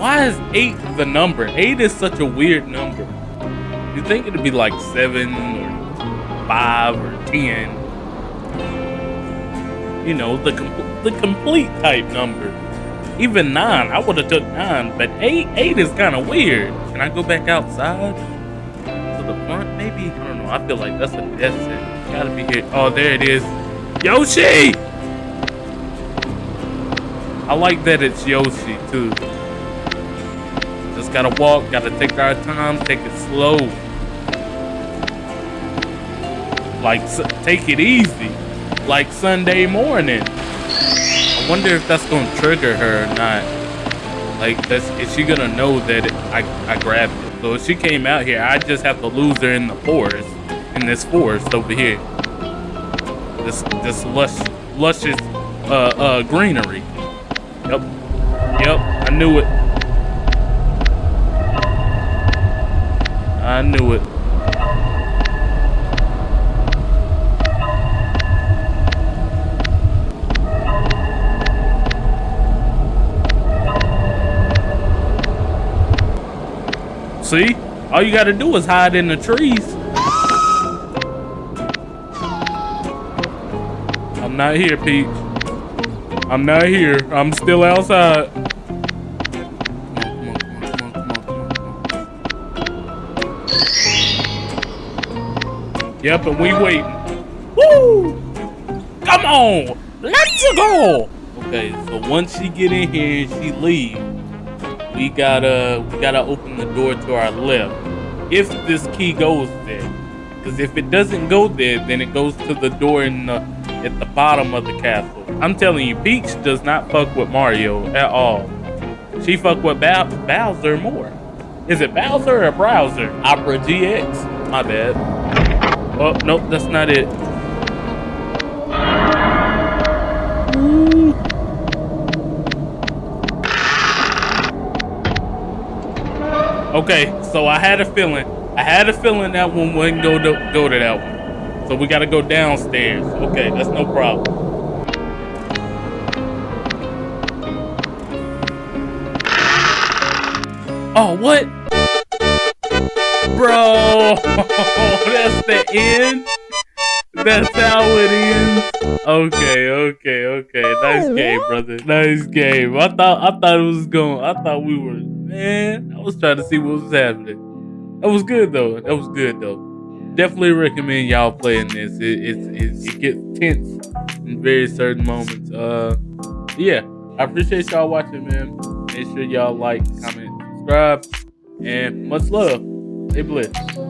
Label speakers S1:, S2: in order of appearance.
S1: Why is eight the number? Eight is such a weird number. You think it'd be like seven or five or ten? You know, the com- the complete type number. Even nine, I would have took nine, but eight eight is kind of weird. Can I go back outside to the front? Maybe I don't know. I feel like that's a death sentence. Gotta be here. Oh, there it is. Yoshi. I like that it's Yoshi too. Just gotta walk, gotta take our time, take it slow. Like, take it easy. Like Sunday morning. I wonder if that's gonna trigger her or not. Like, that's, is she gonna know that I, I grabbed it? So if she came out here, I just have to lose her in the forest, in this forest over here. This, this lush, luscious, uh, uh, greenery. Yep. Yep, I knew it. I knew it. See? All you gotta do is hide in the trees. I'm not here, Peach. I'm not here. I'm still outside. Yep, and we waiting. Woo! Come on! Let's go! Okay, so once she get in here and she leave, we gotta we gotta open the door to our left. If this key goes there. Because if it doesn't go there, then it goes to the door in the at the bottom of the castle. I'm telling you, Peach does not fuck with Mario at all. She fuck with Bowser more. Is it Bowser or Browser? Opera GX? My bad. Oh, nope, that's not it. Okay, so I had a feeling. I had a feeling that one wouldn't go to, go to that one. So we gotta go downstairs. Okay, that's no problem. Oh, what? Bro, that's the end? That's how it ends? Okay, okay, okay. Nice game, brother. Nice game. I thought I thought it was going. I thought we were man. I was trying to see what was happening. That was good though. That was good though. Definitely recommend y'all playing this. It it, it, it gets tense in very certain moments. Uh, yeah. I appreciate y'all watching, man. Make sure y'all like, comment, subscribe, and much love. Blessed.